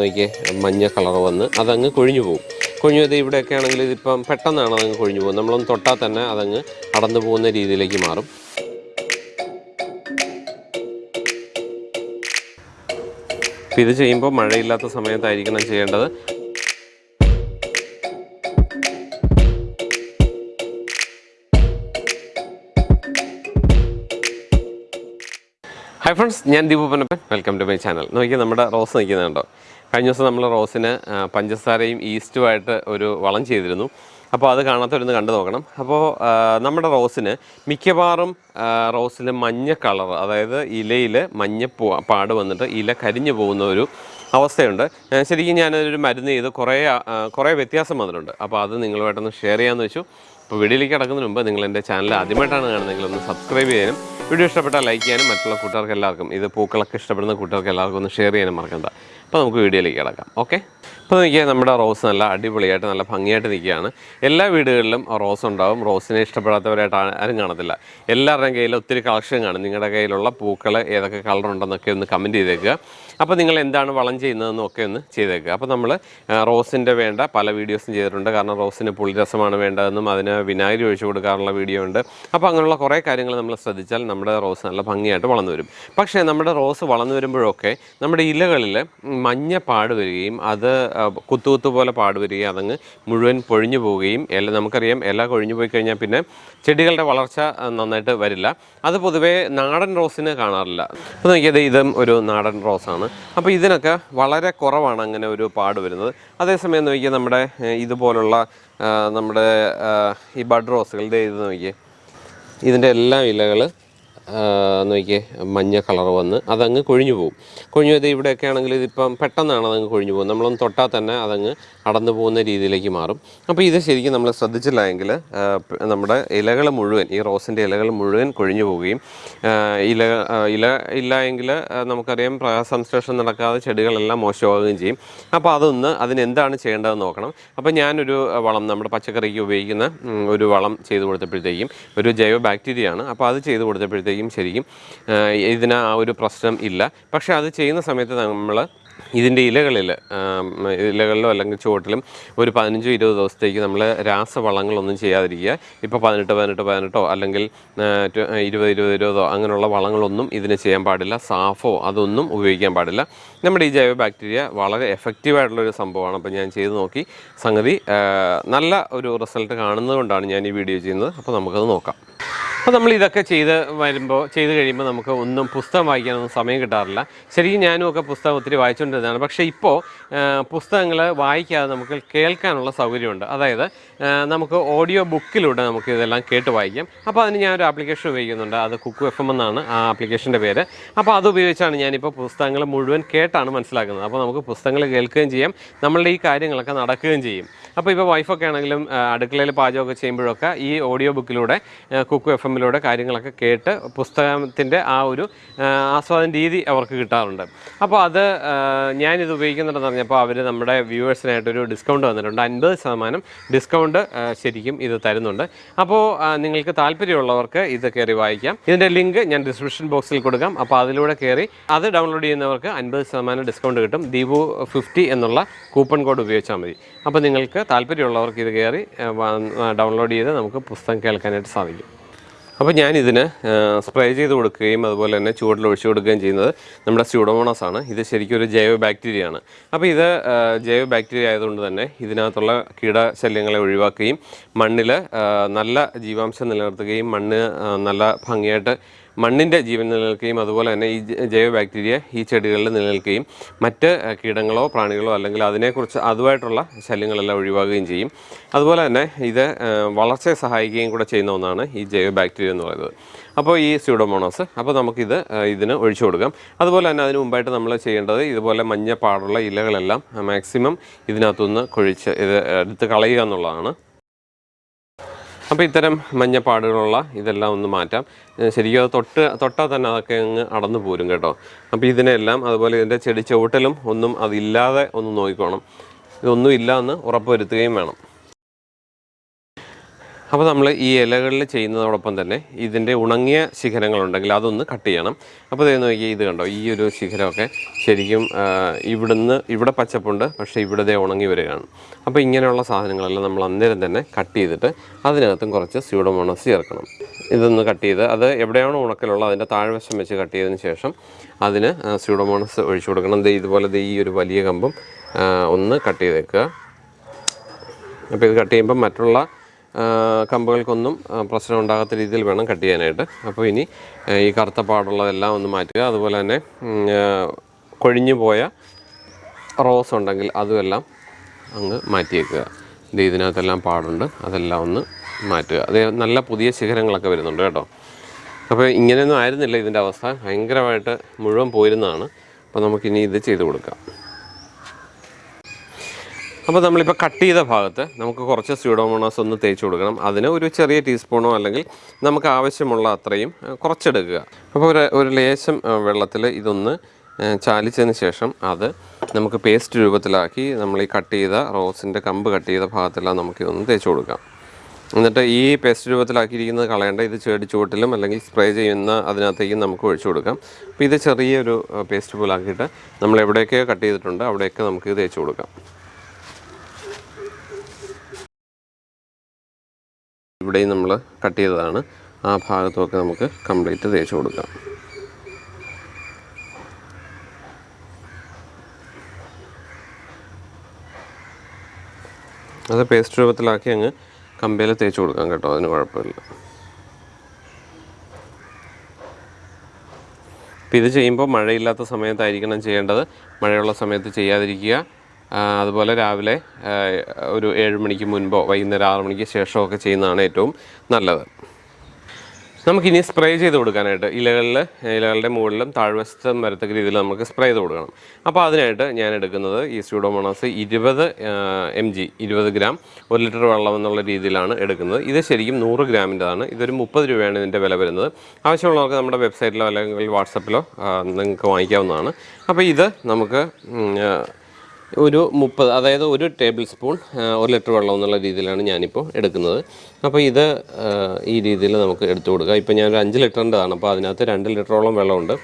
നോക്കി മഞ്ഞ കളർ വന്ന് അതങ്ങ് കൊഴിഞ്ഞു പോകും. കൊഴിഞ്ഞു പോയത് ഇവിടെയൊക്കെ ആണെങ്കിൽ ഇതിപ്പം പെട്ടെന്നാണ് അതങ്ങ് കൊഴിഞ്ഞു പോകും നമ്മളൊന്ന് തൊട്ടാൽ തന്നെ അതങ്ങ് അടന്നു പോകുന്ന രീതിയിലേക്ക് മാറും. ഇത് ചെയ്യുമ്പോൾ മഴയില്ലാത്ത സമയത്തായിരിക്കണം ചെയ്യേണ്ടത്. ഹായ് ഫ്രണ്ട്സ് ഞാൻ Deepu welcome to my channel നോക്കിയാൽ നമ്മുടെ റോസ് നിൽക്കുന്നുണ്ടോ? കഴിഞ്ഞ ദിവസം നമ്മൾ റോസിന് പഞ്ചസാരയും ഈസ്റ്റുമായിട്ട് ഒരു വളം ചെയ്തിരുന്നു. അപ്പോൾ അത് കാണാത്തവരൊന്ന് കണ്ടു നോക്കണം. അപ്പോൾ നമ്മുടെ റോസിന് മിക്കവാറും റോസിൽ മഞ്ഞ കളർ അതായത് ഇലയിൽ മഞ്ഞ പാട് വന്നിട്ട് ഇല കരിഞ്ഞു പോകുന്ന ഒരു അവസ്ഥയുണ്ട്. ശരിക്കും ഞാനൊരു മരുന്ന് ചെയ്ത് കുറേ കുറേ വ്യത്യാസം വന്നിട്ടുണ്ട്. അപ്പോൾ അത് നിങ്ങളുമായിട്ടൊന്ന് ഷെയർ ചെയ്യാമെന്ന് വെച്ചു. അപ്പോൾ വീഡിയോയിലേക്ക് കിടക്കുന്നതിന് മുമ്പ് നിങ്ങൾ എന്റെ ചാനൽ ആദ്യമായിട്ടാണ് കാണുന്നതെങ്കിൽ ഒന്ന് സബ്സ്ക്രൈബ് ചെയ്യാനും വീഡിയോ ഇഷ്ടപ്പെട്ടാൽ ലൈക്ക് ചെയ്യാനും മറ്റുള്ള കൂട്ടുകാർക്ക് എല്ലാവർക്കും ഇത് പൂക്കളൊക്കെ ഇഷ്ടപ്പെടുന്ന കൂട്ടുകാർക്ക് എല്ലാവർക്കും ഒന്ന് ഷെയർ ചെയ്യാനും മറക്കണ്ട. അപ്പോൾ നമുക്ക് വീഡിയോയിലേക്ക് കിടക്കാം. ഓക്കെ? അപ്പോൾ നോക്കിയാൽ നമ്മുടെ റോസ് നല്ല അടിപൊളിയായിട്ട് നല്ല ഭംഗിയായിട്ട് നിൽക്കുകയാണ്. എല്ലാ വീടുകളിലും റോസ് ഉണ്ടാവും. റോസിനെ ഇഷ്ടപ്പെടാത്തവരായിട്ട് ആരും കാണത്തില്ല. എല്ലാവരുടെയും കയ്യിൽ ഒത്തിരി കളക്ഷൻ കാണും. നിങ്ങളുടെ കയ്യിലുള്ള പൂക്കൾ ഏതൊക്കെ കളർ ഉണ്ടെന്നൊക്കെ ഒന്ന് കമന്റ് ചെയ്തേക്കുക. അപ്പോൾ നിങ്ങൾ എന്താണ് വളം ചെയ്യുന്നതെന്നും ഒക്കെ ഒന്ന് ചെയ്തേക്കുക. അപ്പോൾ നമ്മൾ റോസിന്റെ വേണ്ട പല വീഡിയോസും ചെയ്തിട്ടുണ്ട്. കാരണം റോസിന് പുളിരസമാണ് വേണ്ടതെന്നും അതിന് വിനാഗിരി ഒഴിച്ചു കൊടുക്കാറുള്ള വീഡിയോ ഉണ്ട്. അപ്പോൾ അങ്ങനെയുള്ള കുറേ കാര്യങ്ങൾ നമ്മൾ ശ്രദ്ധിച്ചാൽ നമ്മുടെ റോസ് നല്ല ഭംഗിയായിട്ട് വളർന്നു വരും. പക്ഷേ നമ്മുടെ റോസ് വളർന്നു വരുമ്പോഴൊക്കെ നമ്മുടെ ഇലകളിൽ മഞ്ഞ പാട് വരികയും അത് ആ, കുത്തു കുത്തു പോലെ പാട് വരികയും അതങ്ങ് മുഴുവൻ പൊഴിഞ്ഞു പോവുകയും ഇല നമുക്കറിയാം ഇല കൊഴിഞ്ഞു പോയി കഴിഞ്ഞാൽ പിന്നെ ചെടികളുടെ വളർച്ച നന്നായിട്ട് വരില്ല. അത് പൊതുവേ നാടൻ റോസിന് കാണാറില്ല. അപ്പോൾ നോക്കിയത് ഇതും ഒരു നാടൻ റോസാണ്. അപ്പോൾ ഇതിനൊക്കെ വളരെ കുറവാണ് അങ്ങനെ ഒരു പാട് വരുന്നത്. അതേസമയം നോക്കിയാൽ നമ്മുടെ ഇതുപോലുള്ള നമ്മുടെ ഈ ബഡ് റോസുകളുടെ ഇത് നോക്കിയേ. ഇതിന്റെ എല്ലാ ഇലകൾ നോക്കിയേ മഞ്ഞ കളർ വന്ന് അതങ്ങ് കൊഴിഞ്ഞു പോകും കൊഴിഞ്ഞു പോയത് ഇവിടെയൊക്കെ ആണെങ്കിൽ ഇതിപ്പം പെട്ടെന്നാണ് അതങ്ങ് കൊഴിഞ്ഞു പോകും നമ്മളൊന്ന് തൊട്ടാൽ തന്നെ അതങ്ങ് അടന്നു പോകുന്ന രീതിയിലേക്ക് മാറും. അപ്പോൾ ഇത് ശരിക്കും നമ്മൾ ശ്രദ്ധിച്ചില്ല എങ്കിൽ നമ്മുടെ ഇലകൾ മുഴുവൻ ഈ റോസിന്റെ ഇലകൾ മുഴുവൻ കൊഴിഞ്ഞു പോവുകയും ഇല ഇല ഇല്ല എങ്കിൽ നമുക്കറിയാം സംശ്ലേഷണം നടക്കാതെ ചെടികളെല്ലാം മോശമാവുകയും ചെയ്യും. അപ്പോൾ അതൊന്ന് അതിനെന്താണ് ചെയ്യേണ്ടതെന്ന് നോക്കണം. അപ്പോൾ ഞാനൊരു വളം നമ്മുടെ പച്ചക്കറിക്ക് ഉപയോഗിക്കുന്ന ഒരു വളം ചെയ്തു കൊടുത്തപ്പോഴത്തേക്കും ഒരു ജൈവ ബാക്ടീരിയ ആണ് അപ്പോൾ അത് ചെയ്തു കൊടുത്തപ്പോഴത്തേക്കും ശരിക്കും ഇതിന് ആ ഒരു പ്രശ്നം ഇല്ല. പക്ഷേ അത് ചെയ്യുന്ന സമയത്ത് നമ്മൾ ഇതിന്റെ ഇലകളിൽ ഇലകളിലോ അല്ലെങ്കിൽ ചുവട്ടിലും ഒരു പതിനഞ്ചോ ഇരുപത് ദിവസത്തേക്ക് നമ്മൾ രാസവളങ്ങളൊന്നും ചെയ്യാതിരിക്കുക. ഇപ്പോൾ പതിനെട്ട് പതിനെട്ട് പതിനെട്ടോ അല്ലെങ്കിൽ ഇരുപത് ഇരുപത് ഇരുപതോ അങ്ങനെയുള്ള വളങ്ങളൊന്നും ഇതിന് ചെയ്യാൻ പാടില്ല. സാഫോ അതൊന്നും ഉപയോഗിക്കാൻ പാടില്ല. നമ്മുടെ ഈ ജൈവ ബാക്ടീരിയ വളരെ എഫക്റ്റീവായിട്ടുള്ളൊരു സംഭവമാണ്. അപ്പോൾ ഞാൻ ചെയ്ത് നോക്കി. സംഗതി നല്ല ഒരു റിസൾട്ട് കാണുന്നതുകൊണ്ടാണ് ഞാൻ ഈ വീഡിയോ ചെയ്യുന്നത്. അപ്പോൾ നമുക്കത് നോക്കാം. അപ്പോൾ നമ്മൾ ഇതൊക്കെ ചെയ്ത് വരുമ്പോൾ ചെയ്ത് കഴിയുമ്പോൾ നമുക്ക് ഒന്നും പുസ്തകം വായിക്കാനൊന്നും സമയം കിട്ടാറില്ല. ശരിക്കും ഞാനും ഒക്കെ പുസ്തകം ഒത്തിരി വായിച്ചുകൊണ്ടിരുന്നതാണ് പക്ഷേ ഇപ്പോൾ പുസ്തകങ്ങൾ വായിക്കാതെ നമുക്ക് കേൾക്കാനുള്ള സൗകര്യമുണ്ട്. അതായത് നമുക്ക് ഓഡിയോ ബുക്കിലൂടെ നമുക്ക് ഇതെല്ലാം കേട്ട് വായിക്കാം. അപ്പോൾ അതിന് ഞാനൊരു ആപ്ലിക്കേഷൻ ഉപയോഗിക്കുന്നുണ്ട്. അത് കുക്കു എഫ് എം എന്നാണ് ആ ആപ്ലിക്കേഷന്റെ പേര്. അപ്പോൾ അത് ഉപയോഗിച്ചാണ് ഞാനിപ്പോൾ പുസ്തകങ്ങൾ മുഴുവൻ കേട്ടാണ് മനസ്സിലാക്കുന്നത്. അപ്പോൾ നമുക്ക് പുസ്തകങ്ങൾ കേൾക്കുകയും ചെയ്യാം. നമ്മളുടെ ഈ കാര്യങ്ങളൊക്കെ നടക്കുകയും ചെയ്യും. അപ്പോൾ ഇപ്പോൾ വൈഫൊക്കെ ആണെങ്കിലും അടുക്കളയിൽ പാചകമൊക്കെ ചെയ്യുമ്പോഴൊക്കെ ഈ ഓഡിയോ ബുക്കിലൂടെ കുക്ക് എഫ് എമ്മിലൂടെ കാര്യങ്ങളൊക്കെ കേട്ട് പുസ്തകത്തിന്റെ ആ ഒരു ആസ്വാദന രീതി അവർക്ക് കിട്ടാറുണ്ട്. അപ്പോൾ അത് ഞാനിത് ഉപയോഗിക്കുന്നുണ്ടെന്ന് പറഞ്ഞപ്പോൾ അവർ നമ്മുടെ വ്യൂവേഴ്സിനായിട്ടൊരു ഡിസ്കൗണ്ട് വന്നിട്ടുണ്ട്. അൻപത് ശതമാനം ഡിസ്കൗണ്ട് ശരിക്കും ഇത് തരുന്നുണ്ട്. അപ്പോൾ നിങ്ങൾക്ക് താല്പര്യമുള്ളവർക്ക് ഇത് കയറി വായിക്കാം. ഇതിന്റെ ലിങ്ക് ഞാൻ ഡിസ്ക്രിപ്ഷൻ ബോക്സിൽ കൊടുക്കാം. അപ്പോൾ അതിലൂടെ കയറി അത് ഡൗൺലോഡ് ചെയ്യുന്നവർക്ക് അൻപത് ശതമാനം ഡിസ്കൗണ്ട് കിട്ടും. ദീപു ഫിഫ്റ്റി എന്നുള്ള കൂപ്പൺ കോഡ് ഉപയോഗിച്ചാൽ മതി. അപ്പോൾ നിങ്ങൾക്ക് താല്പര്യമുള്ളവർക്ക് ഇത് കയറി ഡൗൺലോഡ് ചെയ്ത് നമുക്ക് പുസ്തകം കേൾക്കാനായിട്ട് സാധിക്കും. അപ്പോൾ ഞാനിതിന് സ്പ്രേ ചെയ്ത് കൊടുക്കുകയും അതുപോലെ തന്നെ ചൂടിൽ ഒഴിച്ചു കൊടുക്കുകയും ചെയ്യുന്നത് നമ്മുടെ സ്യൂഡോമോണസ് ആണ്. ഇത് ശരിക്കും ഒരു ജൈവ ബാക്ടീരിയ ആണ്. അപ്പോൾ ഇത് ജൈവ ബാക്ടീരിയ ആയതുകൊണ്ട് തന്നെ ഇതിനകത്തുള്ള കീടശല്യങ്ങളെ ഒഴിവാക്കുകയും മണ്ണിൽ നല്ല ജീവാംശം നിലനിർത്തുകയും മണ്ണ് നല്ല ഭംഗിയായിട്ട് മണ്ണിന്റെ ജീവൻ നിലനിൽക്കുകയും അതുപോലെ തന്നെ ഈ ജൈവ ബാക്ടീരിയ ഈ ചെടികളിൽ നിലനിൽക്കുകയും മറ്റ് കീടങ്ങളോ പ്രാണികളോ അല്ലെങ്കിൽ അതിനെക്കുറിച്ച് അതുമായിട്ടുള്ള ശല്യങ്ങളെല്ലാം ഒഴിവാക്കുകയും ചെയ്യും. അതുപോലെ തന്നെ ഇത് വളർച്ചയെ സഹായിക്കുകയും കൂടെ ചെയ്യുന്ന ഒന്നാണ് ഈ ജൈവ ബാക്ടീരിയ എന്ന് പറയുന്നത്. അപ്പോൾ ഈ സ്യൂഡോമോണോസ് അപ്പോൾ നമുക്കിത് ഇതിന് ഒഴിച്ചു കൊടുക്കാം. അതുപോലെ തന്നെ അതിന് മുമ്പായിട്ട് നമ്മൾ ചെയ്യേണ്ടത് ഇതുപോലെ മഞ്ഞ പാടുള്ള ഇലകളെല്ലാം മാക്സിമം ഇതിനകത്തുനിന്ന് കൊഴിച്ച് ഇത് എടുത്ത് കളയുക എന്നുള്ളതാണ്. അപ്പോൾ ഇത്തരം മഞ്ഞപ്പാടുകളുള്ള ഇതെല്ലാം ഒന്ന് മാറ്റാം. ശരിക്കും അത് തൊട്ട് തൊട്ടാൽ തന്നെ അതൊക്കെ അങ്ങ് അടന്നു പോരും കേട്ടോ. അപ്പോൾ ഇതിനെല്ലാം അതുപോലെ ഇതിന്റെ ചെടി ചുവട്ടിലും ഒന്നും അതില്ലാതെ ഒന്ന് നോക്കിക്കോണം. ഇതൊന്നും ഇല്ല എന്ന് ഉറപ്പുവരുത്തുകയും വേണം. അപ്പോൾ നമ്മൾ ഈ ഇലകളിൽ ചെയ്യുന്നതോടൊപ്പം തന്നെ ഇതിന്റെ ഉണങ്ങിയ ശിഖരങ്ങളുണ്ടെങ്കിൽ അതൊന്ന് കട്ട് ചെയ്യണം. അപ്പോൾ ഇത് നോക്കിയാൽ ഇത് കണ്ടോ? ഈ ഒരു ശിഖരമൊക്കെ ശരിക്കും ഇവിടുന്ന് ഇവിടെ പച്ചപ്പുണ്ട് പക്ഷേ ഇവിടെ ദേ ഉണങ്ങി വരികയാണ്. അപ്പോൾ ഇങ്ങനെയുള്ള സാധനങ്ങളെല്ലാം നമ്മൾ അന്നേരം തന്നെ കട്ട് ചെയ്തിട്ട് അതിനകത്തും കുറച്ച് സ്യൂഡോമോണസ് ചേർക്കണം. ഇതൊന്ന് കട്ട് ചെയ്ത് അത് എവിടെയാണോ ഉണക്കലുള്ളത് അതിന്റെ താഴ്വശം വെച്ച് കട്ട് ചെയ്തതിന് ശേഷം അതിന് സ്യൂഡോമോണസ് ഒഴിച്ചു കൊടുക്കണം. ഇതുപോലെ ഈ ഒരു വലിയ കമ്പും ഒന്ന് കട്ട് ചെയ്തേക്കുക. അപ്പോൾ ഇത് കട്ട് ചെയ്യുമ്പോൾ മറ്റുള്ള കമ്പുകൾക്കൊന്നും പ്രശ്നം ഉണ്ടാകാത്ത രീതിയിൽ വേണം കട്ട് ചെയ്യാനായിട്ട്. അപ്പോൾ ഇനി ഈ കറുത്ത പാടുള്ളതെല്ലാം ഒന്ന് മാറ്റുക. അതുപോലെ തന്നെ കൊഴിഞ്ഞു പോയ റോസ് ഉണ്ടെങ്കിൽ അതുമെല്ലാം അങ്ങ് മാറ്റിയേക്കുക. ഇത് ഇതിനകത്തെല്ലാം പാടുണ്ട്. അതെല്ലാം ഒന്ന് മാറ്റുക. അതേ നല്ല പുതിയ ശിഖരങ്ങളൊക്കെ വരുന്നുണ്ട് കേട്ടോ. അപ്പോൾ ഇങ്ങനെയൊന്നും ആയിരുന്നില്ല ഇതിന്റെ അവസ്ഥ. ഭയങ്കരമായിട്ട് മുഴുവൻ പോയിരുന്നതാണ്. അപ്പോൾ നമുക്കിനി ഇത് ചെയ്ത് കൊടുക്കാം. അപ്പോൾ നമ്മളിപ്പോൾ കട്ട് ചെയ്ത ഭാഗത്ത് നമുക്ക് കുറച്ച് സ്യൂഡോമോണോസ് ഒന്ന് തേച്ച് കൊടുക്കണം. അതിന് ഒരു ചെറിയ ടീസ്പൂണോ അല്ലെങ്കിൽ നമുക്ക് ആവശ്യമുള്ള അത്രയും കുറച്ചെടുക്കുക. അപ്പോൾ ഒരു ഒരു ലേശം വെള്ളത്തിൽ ഇതൊന്ന് ചാലിച്ചതിന് ശേഷം അത് നമുക്ക് പേസ്റ്റ് രൂപത്തിലാക്കി നമ്മൾ ഈ കട്ട് ചെയ്ത റോസിന്റെ കമ്പ് കട്ട് ചെയ്ത ഭാഗത്തെല്ലാം നമുക്കിതൊന്ന് തേച്ച് കൊടുക്കാം. എന്നിട്ട് ഈ പേസ്റ്റ് രൂപത്തിലാക്കിയിരിക്കുന്നത് കളയേണ്ട ഇത് ചെടിച്ചുവട്ടിലും അല്ലെങ്കിൽ സ്പ്രേ ചെയ്യുന്ന അതിനകത്തേക്കും നമുക്ക് ഒഴിച്ചു കൊടുക്കാം. അപ്പോൾ ഇത് ചെറിയൊരു പേസ്റ്റ് പോലാക്കിയിട്ട് നമ്മൾ എവിടെയൊക്കെ കട്ട് ചെയ്തിട്ടുണ്ട് അവിടെയൊക്കെ നമുക്ക് തേച്ച് കൊടുക്കാം. ഇവിടെയും നമ്മൾ കട്ട് ചെയ്തതാണ്. ആ ഭാഗത്തുമൊക്കെ നമുക്ക് കംപ്ലീറ്റ് തേച്ച് കൊടുക്കാം. അത് പേസ്റ്റ് രൂപത്തിലാക്കി അങ്ങ് കമ്പയിൽ തേച്ച് കൊടുക്കാം കേട്ടോ അതിന് കുഴപ്പമില്ല. അപ്പോൾ ഇത് ചെയ്യുമ്പോൾ മഴയില്ലാത്ത സമയത്തായിരിക്കണം ചെയ്യേണ്ടത്. മഴയുള്ള സമയത്ത് ചെയ്യാതിരിക്കുക. അതുപോലെ രാവിലെ ഒരു ഏഴ് മണിക്ക് മുൻപോ വൈകുന്നേരം ആറ് മണിക്ക് ശേഷമോ ഒക്കെ ചെയ്യുന്നതാണ് ഏറ്റവും നല്ലത്. നമുക്കിനി സ്പ്രേ ചെയ്ത് കൊടുക്കാനായിട്ട് ഇലകളിൽ ഇലകളുടെ മുകളിലും താഴ്വശത്തും വരത്തക്ക രീതിയിൽ നമുക്ക് സ്പ്രേ ചെയ്ത് കൊടുക്കണം. അപ്പോൾ അതിനായിട്ട് ഞാൻ എടുക്കുന്നത് ഈ സ്യൂഡോമോണോസ് ഇരുപത് എം ജി ഇരുപത് ഗ്രാം ഒരു ലിറ്റർ വെള്ളം എന്നുള്ള രീതിയിലാണ് എടുക്കുന്നത്. ഇത് ശരിക്കും നൂറ് ഗ്രാമിന്റെതാണ്. ഇതൊരു മുപ്പത് രൂപയാണ് ഇതിന്റെ വില വരുന്നത്. ആവശ്യമുള്ളവർക്ക് നമ്മുടെ വെബ്സൈറ്റിലോ അല്ലെങ്കിൽ വാട്സപ്പിലോ നിങ്ങൾക്ക് വാങ്ങിക്കാവുന്നതാണ്. അപ്പോൾ ഇത് നമുക്ക് ഒരു മുപ്പത് അതായത് ഒരു ടേബിൾ സ്പൂൺ ഒരു ലിറ്റർ വെള്ളം എന്നുള്ള രീതിയിലാണ് ഞാനിപ്പോൾ എടുക്കുന്നത്. അപ്പോൾ ഇത് ഈ രീതിയിൽ നമുക്ക് എടുത്തു കൊടുക്കുക ഇപ്പോൾ ഞാനൊരു അഞ്ച് ലിറ്ററിന്റെതാണ് അപ്പോൾ അതിനകത്ത് രണ്ട് ലിറ്ററോളം വെള്ളമുണ്ട്.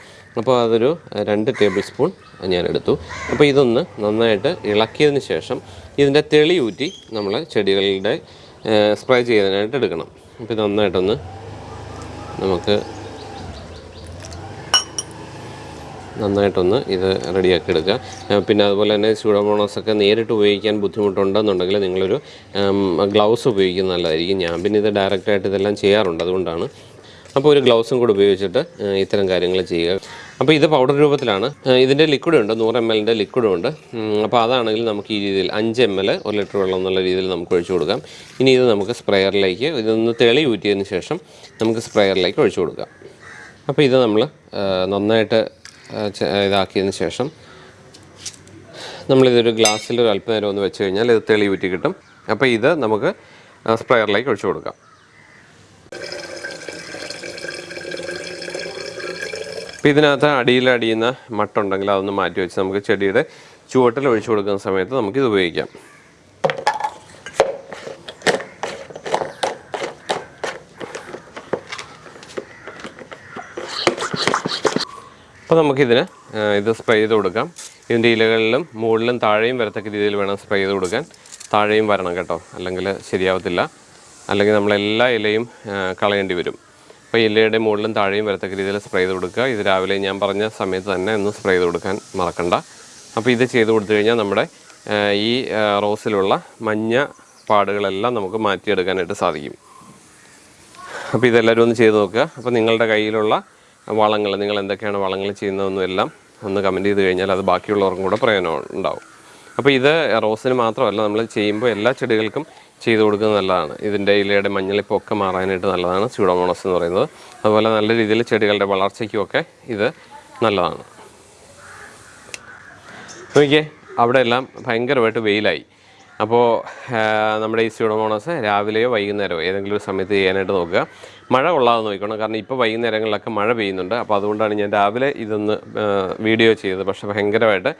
അപ്പോൾ അതൊരു രണ്ട് ടേബിൾ സ്പൂൺ ഞാൻ എടുത്തു. അപ്പോൾ ഇതൊന്ന് നന്നായിട്ട് ഇളക്കിയതിന് ശേഷം ഇതിന്റെ തെളി ഊറ്റി നമ്മൾ ചെടികളുടെ സ്പ്രേ ചെയ്യാനായിട്ട് എടുക്കണം. അപ്പോൾ ഇത് നന്നായിട്ടൊന്ന് നമുക്ക് നന്നായിട്ടൊന്ന് ഇത് റെഡിയാക്കി എടുക്കുക പിന്നെ അതുപോലെ തന്നെ സ്യൂഡോമോണോസ് ഒക്കെ നേരിട്ട് ഉപയോഗിക്കാൻ ബുദ്ധിമുട്ടുണ്ടെന്നുണ്ടെങ്കിൽ നിങ്ങളൊരു ഗ്ലൗസ് ഉപയോഗിക്കുന്നത് നല്ലതായിരിക്കും. ഞാൻ പിന്നെ ഇത് ഡയറക്റ്റായിട്ട് ഇതെല്ലാം ചെയ്യാറുണ്ട് അതുകൊണ്ടാണ്. അപ്പോൾ ഒരു ഗ്ലൗസും കൂടെ ഉപയോഗിച്ചിട്ട് ഇത്തരം കാര്യങ്ങൾ ചെയ്യുക. അപ്പോൾ ഇത് പൗഡർ രൂപത്തിലാണ്. ഇതിന്റെ ലിക്വിഡ് ഉണ്ട് നൂറ് എം എല്ലിന്റെ ലിക്വിഡും ഉണ്ട്. അപ്പോൾ അതാണെങ്കിൽ നമുക്ക് ഈ രീതിയിൽ അഞ്ച് എം എൽ ഒരു ലിറ്റർ വെള്ളം എന്നുള്ള രീതിയിൽ നമുക്ക് ഒഴിച്ചു കൊടുക്കാം. ഇനി ഇത് നമുക്ക് സ്പ്രെയറിലേക്ക് ഇതൊന്ന് തെളി ഊറ്റിയതിന് ശേഷം നമുക്ക് സ്പ്രെയറിലേക്ക് ഒഴിച്ചു കൊടുക്കാം. അപ്പോൾ ഇത് നമ്മൾ നന്നായിട്ട് ഇതാക്കിയതിന് ശേഷം നമ്മളിതൊരു ഗ്ലാസ്സിൽ ഒരു അല്പനേരം ഒന്ന് വെച്ച് കഴിഞ്ഞാൽ ഇത് തെളി ഊറ്റി കിട്ടും. അപ്പോൾ ഇത് നമുക്ക് സ്പ്രെയറിലേക്ക് ഒഴിച്ചു കൊടുക്കാം. അപ്പോൾ ഇതിനകത്ത് അടിയിൽ അടിയുന്ന മട്ടുണ്ടെങ്കിൽ അതൊന്ന് മാറ്റി വെച്ച് നമുക്ക് ചെടിയുടെ ചുവട്ടിൽ ഒഴിച്ചു കൊടുക്കുന്ന സമയത്ത് നമുക്കിത് ഉപയോഗിക്കാം. അപ്പോൾ നമുക്കിതിന് ഇത് സ്പ്രേ ചെയ്ത് കൊടുക്കാം. ഇതിന്റെ ഇലകളിലും മുകളിലും താഴെയും വരത്തക്ക രീതിയിൽ വേണം സ്പ്രേ ചെയ്ത് കൊടുക്കാൻ. താഴെയും വരണം കേട്ടോ. അല്ലെങ്കിൽ ശരിയാവത്തില്ല. അല്ലെങ്കിൽ നമ്മളെല്ലാ ഇലയും കളയേണ്ടി വരും. അപ്പോൾ ഇലയുടെ മുകളിലും താഴെയും വരത്തക്ക രീതിയിൽ സ്പ്രേ ചെയ്ത് കൊടുക്കുക. ഇത് രാവിലെ ഞാൻ പറഞ്ഞ സമയത്ത് തന്നെ ഒന്ന് സ്പ്രേ ചെയ്ത് കൊടുക്കാൻ മറക്കണ്ട. അപ്പോൾ ഇത് ചെയ്ത് കൊടുത്തു കഴിഞ്ഞാൽ നമ്മുടെ ഈ റോസിലുള്ള മഞ്ഞ പാടുകളെല്ലാം നമുക്ക് മാറ്റിയെടുക്കാനായിട്ട് സാധിക്കും. അപ്പോൾ ഇതെല്ലാവരും ഒന്ന് ചെയ്ത് നോക്കുക. അപ്പോൾ നിങ്ങളുടെ കയ്യിലുള്ള വളങ്ങൾ നിങ്ങൾ എന്തൊക്കെയാണ് വളങ്ങൾ ചെയ്യുന്നതെന്നും എല്ലാം ഒന്ന് കമന്റ് ചെയ്ത് കഴിഞ്ഞാൽ അത് ബാക്കിയുള്ളവർക്കും കൂടെ പ്രയോജനം ഉണ്ടാവും. അപ്പോൾ ഇത് റോസിന് മാത്രമല്ല നമ്മൾ ചെയ്യുമ്പോൾ എല്ലാ ചെടികൾക്കും ചെയ്ത് കൊടുക്കുന്നത് നല്ലതാണ്. ഇതിന്റെ ഇലയുടെ മഞ്ഞളിപ്പൊക്കെ മാറാനായിട്ട് നല്ലതാണ് സ്യൂഡോമോണസ് എന്ന് പറയുന്നത്. അതുപോലെ നല്ല രീതിയിൽ ചെടികളുടെ വളർച്ചയ്ക്കുമൊക്കെ ഇത് നല്ലതാണ്. നോക്കിയേ അവിടെ എല്ലാം ഭയങ്കരമായിട്ട് വെയിലായി. അപ്പോൾ നമ്മുടെ ഈ സ്യൂഡോമോണോസ് രാവിലെയോ വൈകുന്നേരമോ ഏതെങ്കിലും ഒരു സമയത്ത് ചെയ്യാനായിട്ട് നോക്കുക. മഴ കൊള്ളാതെ നോക്കണം. കാരണം ഇപ്പോൾ വൈകുന്നേരങ്ങളിലൊക്കെ മഴ പെയ്യുന്നുണ്ട്. അപ്പോൾ അതുകൊണ്ടാണ് ഞാൻ രാവിലെ ഇതൊന്ന് വീഡിയോ ചെയ്തത്. പക്ഷേ ഭയങ്കരമായിട്ട്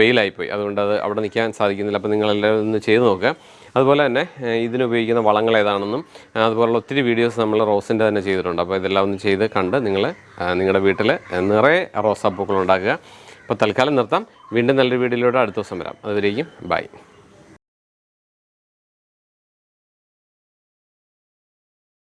വെയിലായിപ്പോയി. അതുകൊണ്ട് അത് അവിടെ നിൽക്കാൻ സാധിക്കുന്നില്ല. അപ്പോൾ നിങ്ങളെല്ലാവരും ഒന്ന് ചെയ്ത് നോക്കുക. അതുപോലെ തന്നെ ഇതിനുപയോഗിക്കുന്ന വളങ്ങൾ ഏതാണെന്നും അതുപോലുള്ള ഒത്തിരി വീഡിയോസ് നമ്മൾ റോസിന്റെ തന്നെ ചെയ്തിട്ടുണ്ട്. അപ്പോൾ ഇതെല്ലാം ഒന്ന് ചെയ്ത് കണ്ട് നിങ്ങൾ നിങ്ങളുടെ വീട്ടിൽ നിറയെ റോസാപ്പൂക്കൾ ഉണ്ടാക്കുക. അപ്പോൾ തൽക്കാലം നിർത്താം. വീണ്ടും നല്ലൊരു വീഡിയോയിലൂടെ അടുത്ത ദിവസം വരാം. അതുവരേക്കും ബൈ.